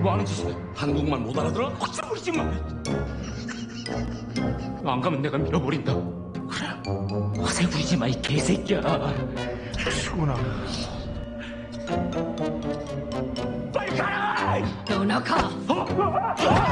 뭐 하는 짓이야? 한국말 못 알아들어? 걱정 부리지 마. 안 가면 내가 밀어버린다. 그래. 허세 부리지 마, 이 개새끼야. 수근아. 빨리 가라! 너나 가! 어?